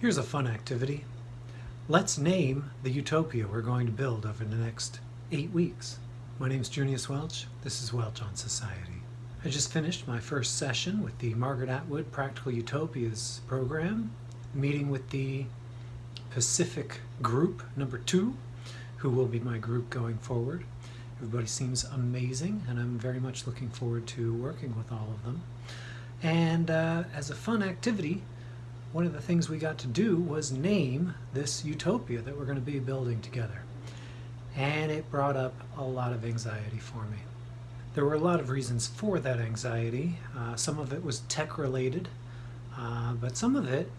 Here's a fun activity. Let's name the utopia we're going to build over the next eight weeks. My name is Junius Welch. This is Welch on Society. I just finished my first session with the Margaret Atwood Practical Utopias program, meeting with the Pacific group number two, who will be my group going forward. Everybody seems amazing, and I'm very much looking forward to working with all of them. And uh, as a fun activity, one of the things we got to do was name this utopia that we're going to be building together. And it brought up a lot of anxiety for me. There were a lot of reasons for that anxiety. Uh, some of it was tech related, uh, but some of it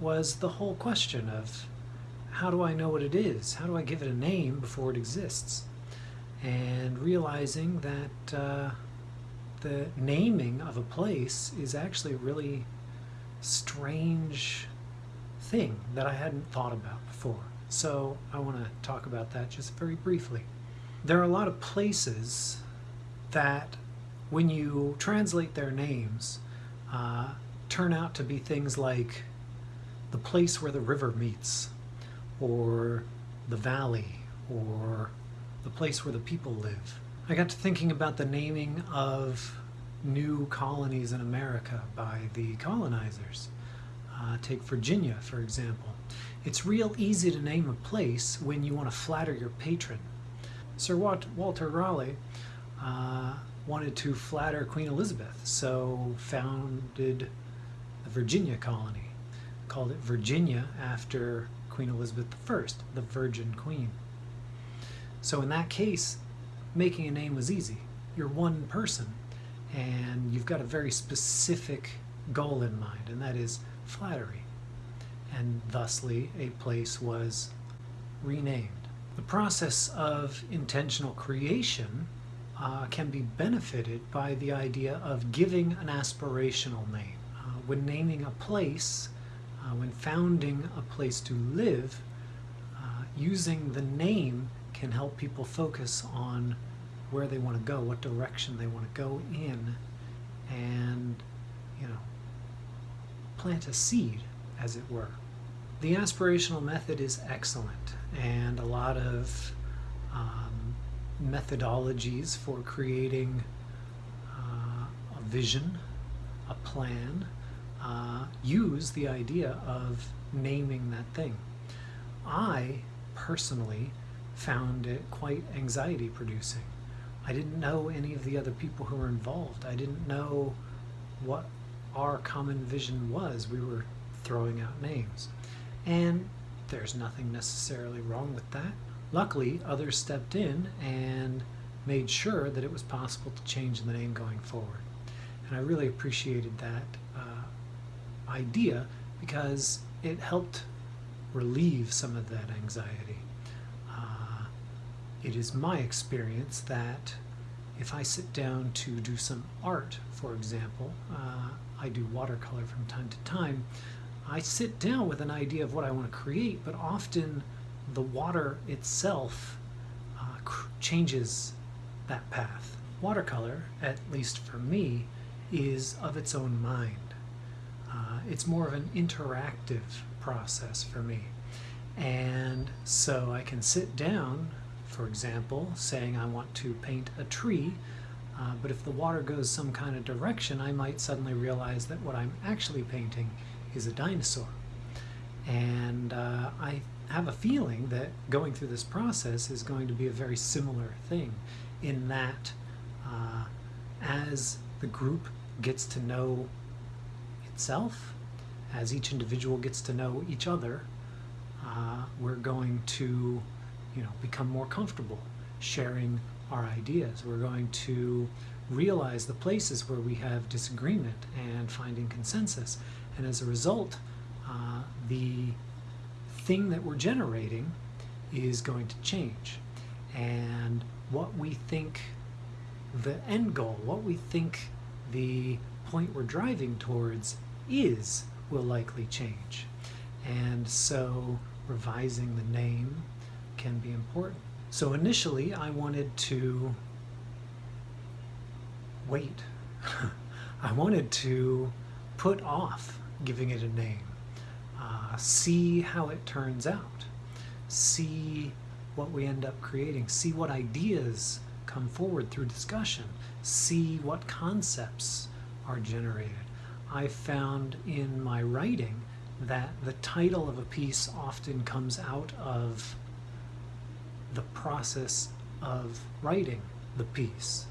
was the whole question of how do I know what it is? How do I give it a name before it exists? And realizing that uh, the naming of a place is actually really strange thing that I hadn't thought about before. So I want to talk about that just very briefly. There are a lot of places that when you translate their names uh, turn out to be things like the place where the river meets or the valley or the place where the people live. I got to thinking about the naming of new colonies in America by the colonizers. Uh, take Virginia, for example. It's real easy to name a place when you want to flatter your patron. Sir Walter Raleigh uh, wanted to flatter Queen Elizabeth, so founded the Virginia colony. Called it Virginia after Queen Elizabeth I, the Virgin Queen. So in that case, making a name was easy. You're one person, and you've got a very specific goal in mind, and that is flattery. And thusly, a place was renamed. The process of intentional creation uh, can be benefited by the idea of giving an aspirational name. Uh, when naming a place, uh, when founding a place to live, uh, using the name can help people focus on where they want to go, what direction they want to go in, and, you know, plant a seed, as it were. The aspirational method is excellent, and a lot of um, methodologies for creating uh, a vision, a plan, uh, use the idea of naming that thing. I personally found it quite anxiety producing. I didn't know any of the other people who were involved. I didn't know what our common vision was. We were throwing out names. And there's nothing necessarily wrong with that. Luckily, others stepped in and made sure that it was possible to change the name going forward. And I really appreciated that uh, idea because it helped relieve some of that anxiety. It is my experience that if I sit down to do some art, for example, uh, I do watercolor from time to time, I sit down with an idea of what I want to create, but often the water itself uh, changes that path. Watercolor, at least for me, is of its own mind. Uh, it's more of an interactive process for me. And so I can sit down for example, saying I want to paint a tree, uh, but if the water goes some kind of direction, I might suddenly realize that what I'm actually painting is a dinosaur. And uh, I have a feeling that going through this process is going to be a very similar thing in that uh, as the group gets to know itself, as each individual gets to know each other, uh, we're going to you know, become more comfortable sharing our ideas. We're going to realize the places where we have disagreement and finding consensus. And as a result, uh, the thing that we're generating is going to change. And what we think the end goal, what we think the point we're driving towards is will likely change. And so revising the name, can be important. So initially I wanted to wait. I wanted to put off giving it a name. Uh, see how it turns out, see what we end up creating, see what ideas come forward through discussion, see what concepts are generated. I found in my writing that the title of a piece often comes out of the process of writing the piece.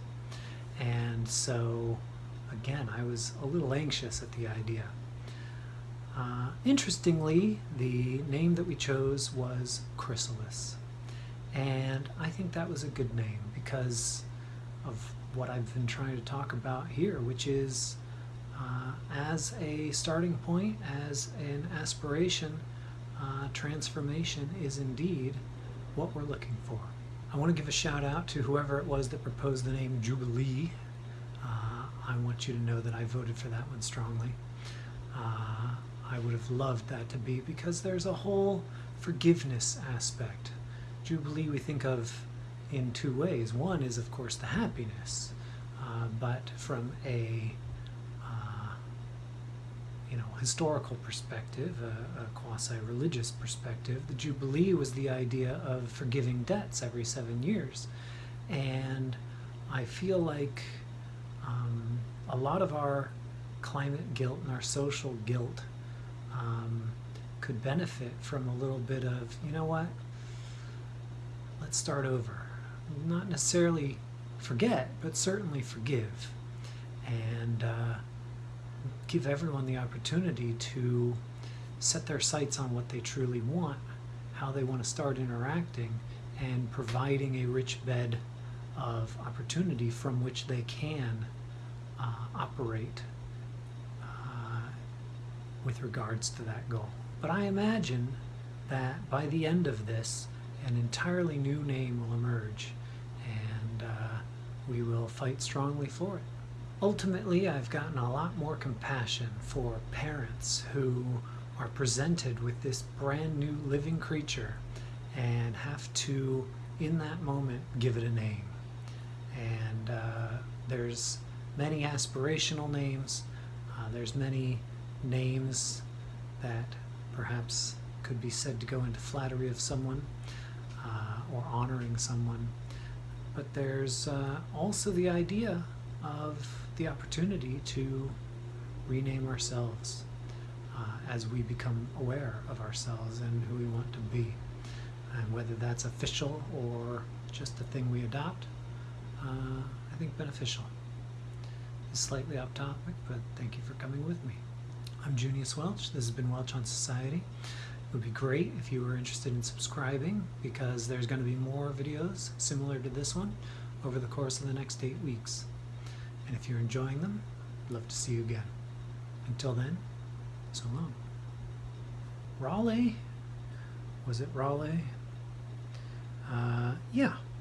And so, again, I was a little anxious at the idea. Uh, interestingly, the name that we chose was Chrysalis. And I think that was a good name because of what I've been trying to talk about here, which is uh, as a starting point, as an aspiration, uh, transformation is indeed what we're looking for. I want to give a shout out to whoever it was that proposed the name Jubilee. Uh, I want you to know that I voted for that one strongly. Uh, I would have loved that to be because there's a whole forgiveness aspect. Jubilee we think of in two ways. One is, of course, the happiness, uh, but from a you know historical perspective, a, a quasi-religious perspective, the Jubilee was the idea of forgiving debts every seven years, and I feel like um, a lot of our climate guilt and our social guilt um, could benefit from a little bit of, you know what, let's start over. Not necessarily forget, but certainly forgive. And uh, give everyone the opportunity to set their sights on what they truly want, how they want to start interacting, and providing a rich bed of opportunity from which they can uh, operate uh, with regards to that goal. But I imagine that by the end of this, an entirely new name will emerge and uh, we will fight strongly for it. Ultimately, I've gotten a lot more compassion for parents who are presented with this brand new living creature and have to, in that moment, give it a name. And uh, there's many aspirational names, uh, there's many names that perhaps could be said to go into flattery of someone uh, or honoring someone. But there's uh, also the idea of the opportunity to rename ourselves uh, as we become aware of ourselves and who we want to be. And whether that's official or just a thing we adopt, uh, I think beneficial. It's slightly off topic, but thank you for coming with me. I'm Junius Welch. This has been Welch on Society. It would be great if you were interested in subscribing because there's going to be more videos similar to this one over the course of the next eight weeks. And if you're enjoying them, I'd love to see you again. Until then, so long. Raleigh? Was it Raleigh? Uh, yeah.